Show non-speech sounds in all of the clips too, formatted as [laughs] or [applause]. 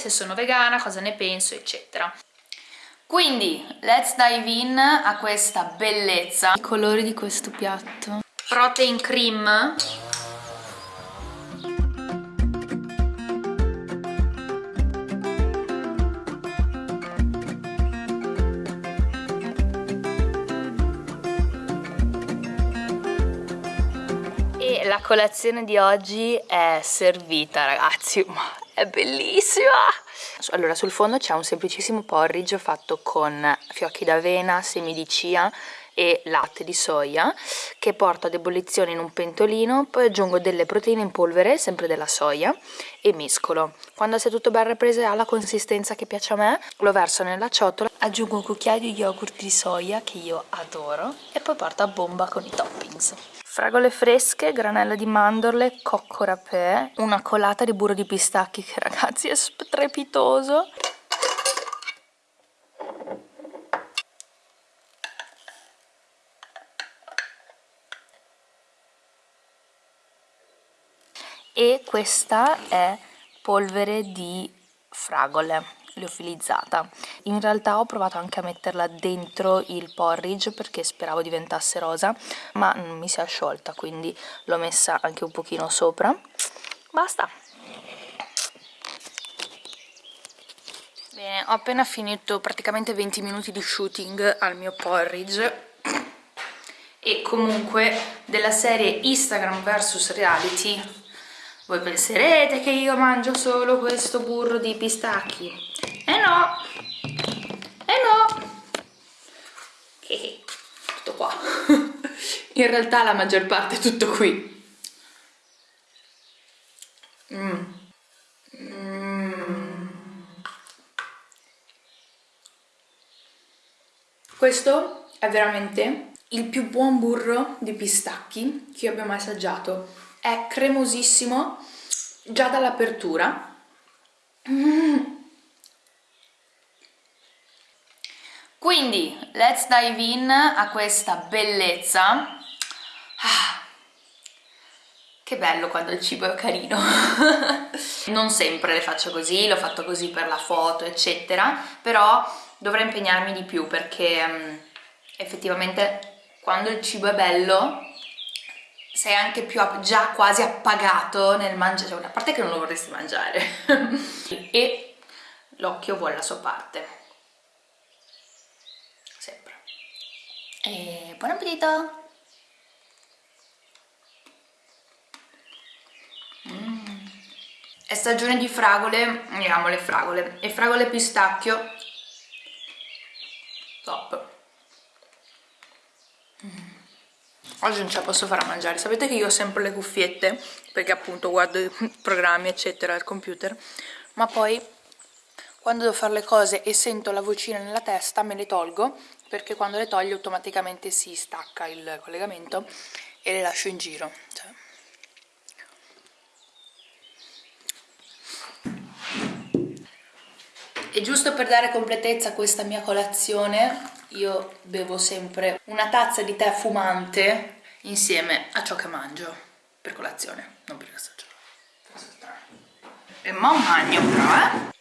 se sono vegana, cosa ne penso, eccetera. Quindi, let's dive in a questa bellezza. I colori di questo piatto. Protein cream. E la colazione di oggi è servita ragazzi, ma è bellissima! Allora, sul fondo c'è un semplicissimo porridge fatto con fiocchi d'avena, semi di chia e latte di soia che porto ad ebollizione in un pentolino, poi aggiungo delle proteine in polvere, sempre della soia, e mescolo. Quando sia tutto ben ripreso e ha la consistenza che piace a me, lo verso nella ciotola, aggiungo un cucchiaio di yogurt di soia che io adoro e poi porto a bomba con i toppings fragole fresche, granella di mandorle, cocco rapè, una colata di burro di pistacchi che ragazzi è strepitoso. E questa è polvere di fragole liofilizzata. In realtà ho provato anche a metterla dentro il porridge perché speravo diventasse rosa, ma mi si è sciolta, quindi l'ho messa anche un pochino sopra. Basta! Bene, ho appena finito praticamente 20 minuti di shooting al mio porridge e comunque della serie Instagram vs reality voi penserete che io mangio solo questo burro di pistacchi eh no! Eh no! Tutto qua. [laughs] In realtà la maggior parte è tutto qui. Mm. Mm. Questo è veramente il più buon burro di pistacchi che io abbia mai assaggiato. È cremosissimo già dall'apertura. Mm. Quindi, let's dive in a questa bellezza. Ah, che bello quando il cibo è carino. [laughs] non sempre le faccio così, l'ho fatto così per la foto, eccetera, però dovrei impegnarmi di più perché um, effettivamente quando il cibo è bello sei anche più già quasi appagato nel mangiare, cioè, a parte che non lo vorresti mangiare [laughs] e l'occhio vuole la sua parte E buon appetito! Mm. È stagione di fragole, amiamo le fragole, e fragole pistacchio, top! Mm. Oggi non ce la posso fare a mangiare, sapete che io ho sempre le cuffiette, perché appunto guardo i [laughs] programmi eccetera al computer, ma poi quando devo fare le cose e sento la vocina nella testa me le tolgo perché quando le togli automaticamente si stacca il collegamento e le lascio in giro. Cioè. e giusto per dare completezza a questa mia colazione io bevo sempre una tazza di tè fumante insieme a ciò che mangio. Per colazione, non per assaggiare e un magno però eh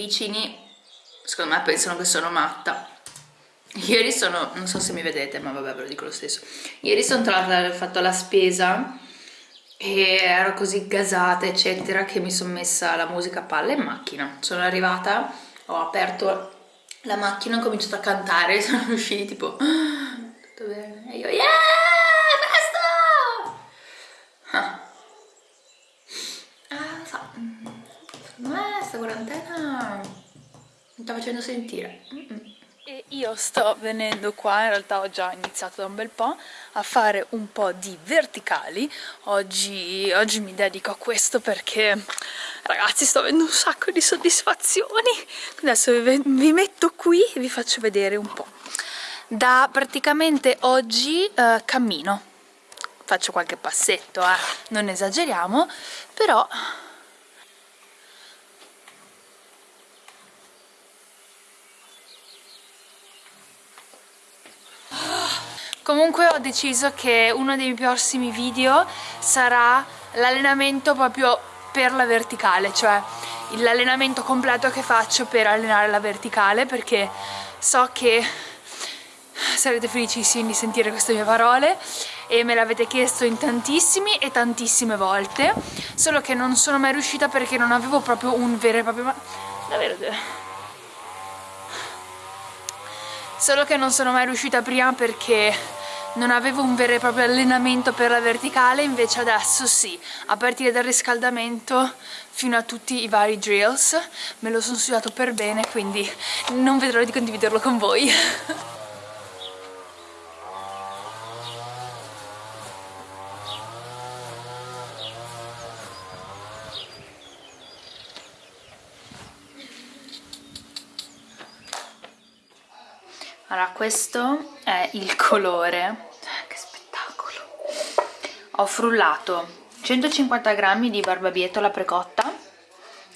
vicini secondo me pensano che sono matta. Ieri sono, non so se mi vedete ma vabbè ve lo dico lo stesso. Ieri sono tornata ho fatto la spesa e ero così gasata eccetera che mi sono messa la musica a palla in macchina. Sono arrivata ho aperto la macchina ho cominciato a cantare [laughs] sono usciti tipo tutto bene e io yeah questa quarantena mi sta facendo sentire e io sto venendo qua, in realtà ho già iniziato da un bel po', a fare un po' di verticali. Oggi, oggi mi dedico a questo perché, ragazzi, sto avendo un sacco di soddisfazioni. Adesso vi, vi metto qui e vi faccio vedere un po'. Da praticamente oggi eh, cammino. Faccio qualche passetto, eh. non esageriamo, però Comunque ho deciso che uno dei prossimi video sarà l'allenamento proprio per la verticale, cioè l'allenamento completo che faccio per allenare la verticale perché so che sarete felicissimi di sentire queste mie parole e me l'avete chiesto in tantissimi e tantissime volte solo che non sono mai riuscita perché non avevo proprio un vero e proprio... davvero... Solo che non sono mai riuscita prima perché non avevo un vero e proprio allenamento per la verticale invece adesso sì. A partire dal riscaldamento fino a tutti i vari drills me lo sono studiato per bene quindi non vedrò di condividerlo con voi [laughs] questo è il colore. Che spettacolo! Ho frullato 150 grammi di barbabietola precotta.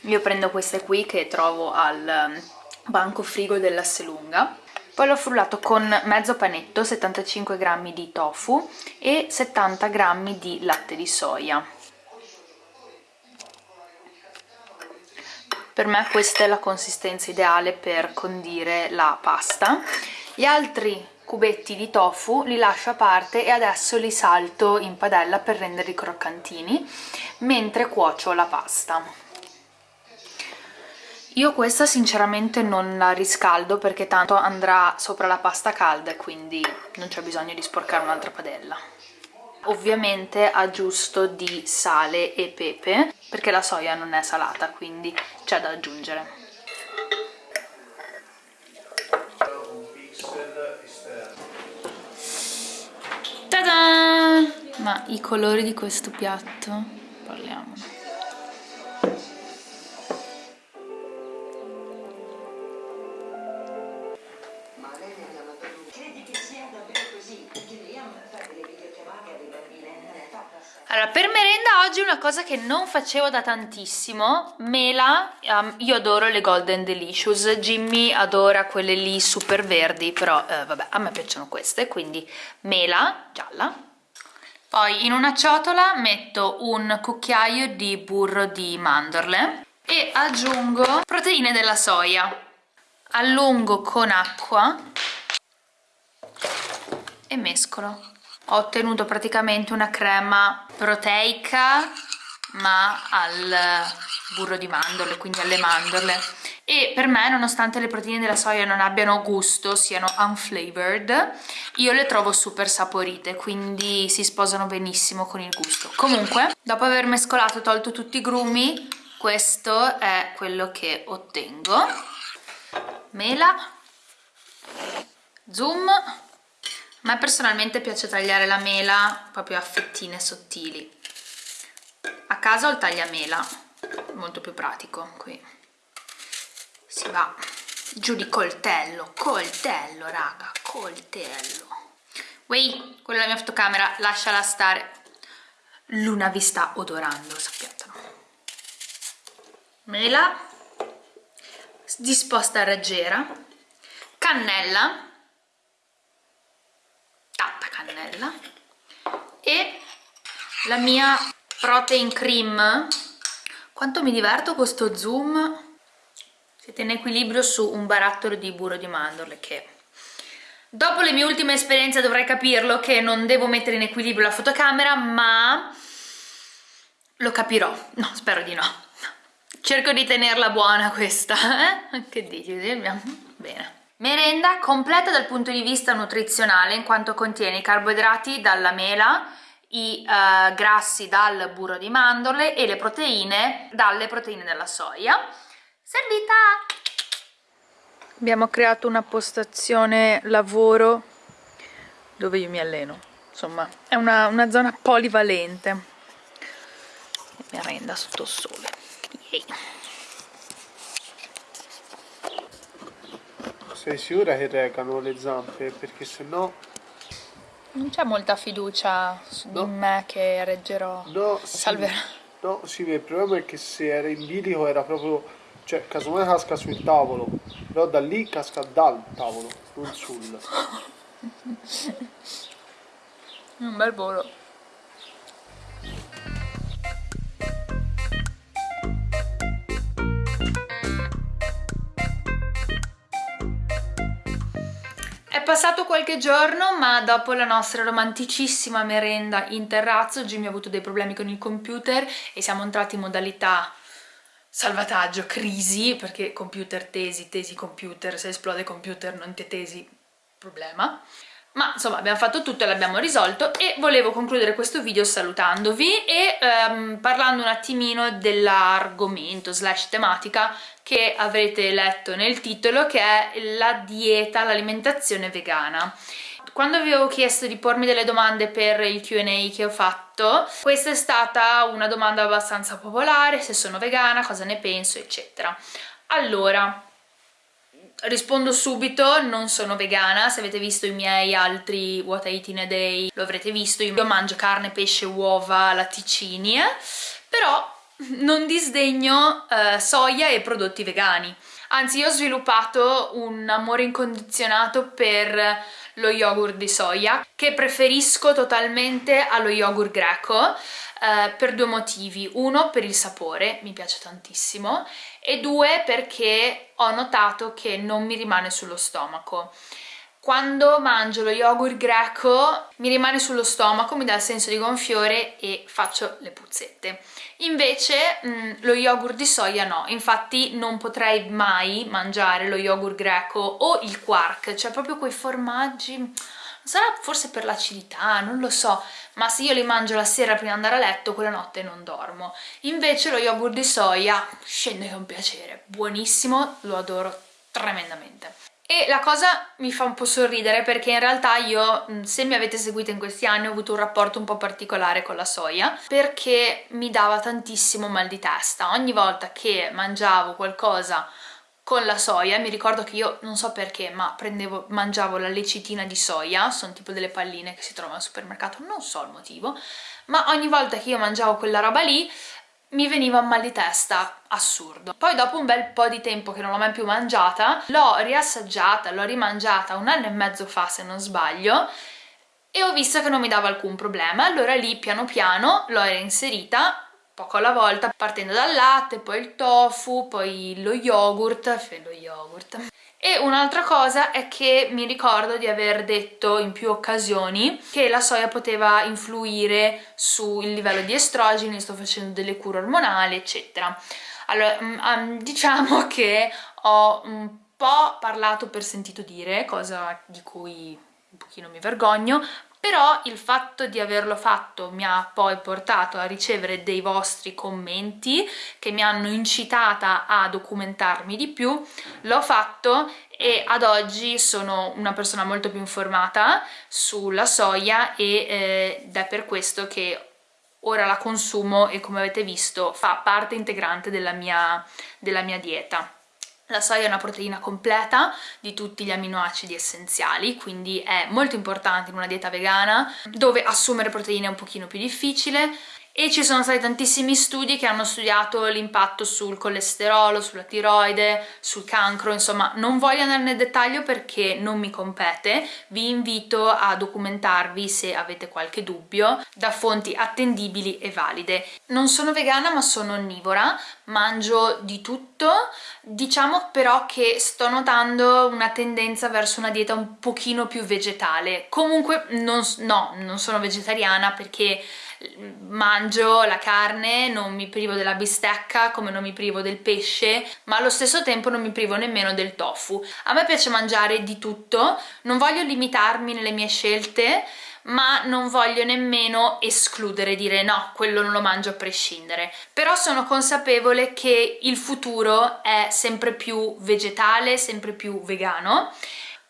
Io prendo queste qui che trovo al um, banco frigo dell'Asselunga. Poi l'ho frullato con mezzo panetto, 75 grammi di tofu e 70 grammi di latte di soia. Per me questa è la consistenza ideale per condire la pasta gli altri cubetti di tofu li lascio a parte e adesso li salto in padella per renderli croccantini mentre cuocio la pasta. Io questa sinceramente non la riscaldo perché tanto andrà sopra la pasta calda e quindi non c'è bisogno di sporcare un'altra padella. Ovviamente aggiusto di sale e pepe perché la soia non è salata quindi c'è da aggiungere. Ma i colori di questo piatto? Parliamo. Allora, per merenda oggi una cosa che non facevo da tantissimo, mela, um, io adoro le Golden Delicious, Jimmy adora quelle lì super verdi, però eh, vabbè, a me piacciono queste, quindi mela gialla, poi in una ciotola metto un cucchiaio di burro di mandorle e aggiungo proteine della soia. Allungo con acqua e mescolo. Ho ottenuto praticamente una crema proteica ma al burro di mandorle, quindi alle mandorle e per me nonostante le proteine della soia non abbiano gusto, siano unflavored, io le trovo super saporite, quindi si sposano benissimo con il gusto. Comunque, dopo aver mescolato e tolto tutti i grumi, questo è quello che ottengo. Mela, zoom, a me personalmente piace tagliare la mela proprio a fettine sottili. A casa ho il tagliamela, molto più pratico qui si va giù di coltello, coltello raga, coltello. Wey, quella è la mia fotocamera, lasciala stare. Luna vi sta odorando, sappiatelo. Mela, disposta a raggiera, cannella, cannella, e la mia protein cream. Quanto mi diverto con sto zoom siete in equilibrio su un barattolo di burro di mandorle che dopo le mie ultime esperienze dovrei capirlo che non devo mettere in equilibrio la fotocamera ma lo capirò, no spero di no cerco di tenerla buona questa eh? che dici? bene merenda completa dal punto di vista nutrizionale in quanto contiene i carboidrati dalla mela i uh, grassi dal burro di mandorle e le proteine dalle proteine della soia. Servita! Abbiamo creato una postazione lavoro dove io mi alleno. Insomma è una, una zona polivalente. Mi arrenda sotto il sole. Yay. Sei sicura che regano le zampe? perché se no non c'è molta fiducia su no. di me che reggerò no, salverò sì, no sì il problema è che se era in bilico era proprio cioè casomai casca sul tavolo però da lì casca dal tavolo non sul [laughs] un bel volo passato qualche giorno ma dopo la nostra romanticissima merenda in terrazzo Jimmy ha avuto dei problemi con il computer e siamo entrati in modalità salvataggio, crisi, perché computer tesi, tesi computer, se esplode computer non te tesi, problema. Ma insomma abbiamo fatto tutto e l'abbiamo risolto e volevo concludere questo video salutandovi e ehm, parlando un attimino dell'argomento slash tematica che avrete letto nel titolo che è la dieta, l'alimentazione vegana quando vi avevo chiesto di pormi delle domande per il Q&A che ho fatto, questa è stata una domanda abbastanza popolare, se sono vegana, cosa ne penso, eccetera. Allora, rispondo subito, non sono vegana, se avete visto i miei altri What I Eat in a Day lo avrete visto, io mangio carne, pesce, uova, latticini, eh? però non disdegno eh, soia e prodotti vegani. Anzi, io ho sviluppato un amore incondizionato per lo yogurt di soia che preferisco totalmente allo yogurt greco eh, per due motivi. Uno per il sapore, mi piace tantissimo e due perché ho notato che non mi rimane sullo stomaco. Quando mangio lo yogurt greco mi rimane sullo stomaco, mi dà il senso di gonfiore e faccio le puzzette. Invece mh, mm, lo yogurt di soia no, infatti non potrei mai mangiare lo yogurt greco o il quark, cioè proprio quei formaggi, sarà forse per l'acidità, non lo so, ma se io li mangio la sera prima di andare a letto, quella notte non dormo. Invece lo yogurt di soia scende un piacere, buonissimo, lo adoro tremendamente. E la cosa mi fa un po' sorridere perché in realtà io, se mi avete seguito in questi anni, ho avuto un rapporto un po' particolare con la soia perché mi dava tantissimo mal di testa. Ogni volta che mangiavo qualcosa con la soia, mi ricordo che io, non so perché, ma prendevo, mangiavo la lecitina di soia, sono tipo delle palline che si trovano al supermercato, non so il motivo, ma ogni volta che io mangiavo quella roba lì mi veniva un mal di testa assurdo. Poi dopo un bel po' di tempo che non l'ho mai più mangiata, l'ho riassaggiata, l'ho rimangiata un anno e mezzo fa se non sbaglio, e ho visto che non mi dava alcun problema, allora lì piano piano l'ho reinserita poco alla volta, partendo dal latte, poi il tofu, poi lo yogurt, lo yogurt, e un'altra cosa è che mi ricordo di aver detto in più occasioni che la soia poteva influire sul livello di estrogeni, sto facendo delle cure ormonali, eccetera. Allora, um, diciamo [laughs] che ho un po' parlato per sentito dire, cosa di cui un pochino mi vergogno, però il fatto di averlo fatto mi ha poi portato a ricevere dei vostri commenti che mi hanno incitata a documentarmi di più, l'ho fatto e ad oggi sono una persona molto più informata sulla soia e, eh, ed è per questo che ora la consumo e come avete visto fa parte integrante della mia, della mia dieta. La soia è una proteina completa di tutti gli aminoacidi essenziali, quindi è molto importante in una dieta vegana, dove assumere proteine è un pochino più difficile, e ci sono stati tantissimi studi che hanno studiato l'impatto sul colesterolo, sulla tiroide, sul cancro, insomma non voglio andare nel dettaglio perché non mi compete, vi invito a documentarvi se avete qualche dubbio da fonti attendibili e valide. Non sono vegana ma sono onnivora, mangio di tutto, diciamo però che sto notando una tendenza verso una dieta un pochino più vegetale, comunque non, no, non sono vegetariana perché mangio la carne, non mi privo della bistecca come non mi privo del pesce, ma allo stesso tempo non mi privo nemmeno del tofu. A me piace mangiare di tutto, non voglio limitarmi nelle mie scelte, ma non voglio nemmeno escludere, dire no, quello non lo mangio a prescindere. Però sono consapevole che il futuro è sempre più vegetale, sempre più vegano.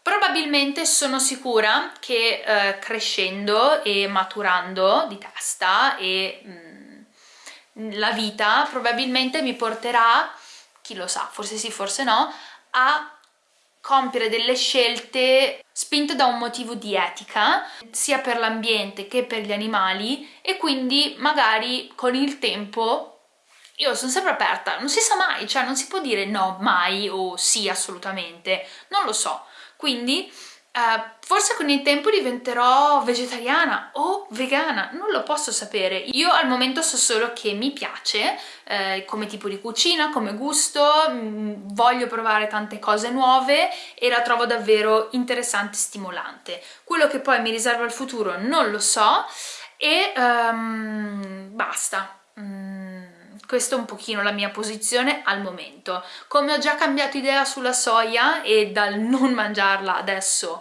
Probabilmente sono sicura che eh, crescendo e maturando di testa e mh, mm, la vita probabilmente mi porterà, chi lo sa, forse sì, forse no, a compiere delle scelte spinte da un motivo di etica, sia per l'ambiente che per gli animali e quindi magari con il tempo io sono sempre aperta, non si sa mai, cioè non si può dire no mai o sì assolutamente, non lo so. Quindi Uh, forse con il tempo diventerò vegetariana o vegana, non lo posso sapere. Io al momento so solo che mi piace eh, come tipo di cucina, come gusto, mh, mm, voglio provare tante cose nuove e la trovo davvero interessante e stimolante. Quello che poi mi riserva il futuro non lo so e um, basta. Mm questa è un pochino la mia posizione al momento. Come ho già cambiato idea sulla soia e dal [laughs] non mangiarla adesso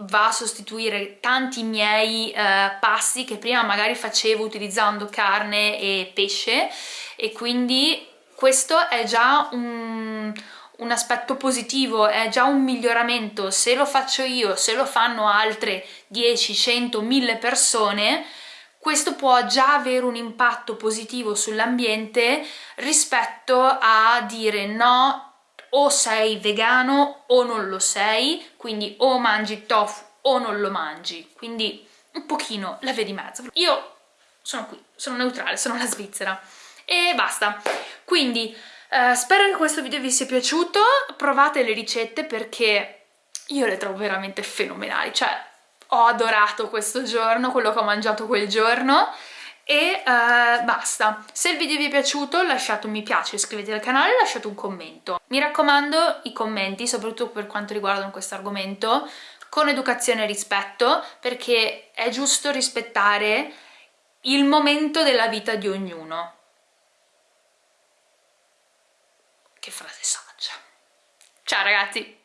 va a sostituire tanti miei eh, passi che prima magari facevo utilizzando carne e pesce e quindi questo è già un, un aspetto positivo, è già un miglioramento. Se lo faccio io, se lo fanno altre 10, 100, 1000 persone questo può già avere un impatto positivo sull'ambiente rispetto a dire no o sei vegano o non lo sei, quindi o mangi tofu o non lo mangi, quindi un pochino la via di mezzo. Io sono qui, sono neutrale, sono la Svizzera e basta. Quindi eh, spero che questo video vi sia piaciuto, provate le ricette perché io le trovo veramente fenomenali, cioè ho adorato questo giorno, quello che ho mangiato quel giorno e uh, basta. Se il video vi è piaciuto lasciate un mi piace, iscrivetevi al canale e lasciate un commento. Mi raccomando i commenti, soprattutto per quanto riguarda questo argomento, con educazione e rispetto, perché è giusto rispettare il momento della vita di ognuno. Che frase saggia. Ciao ragazzi!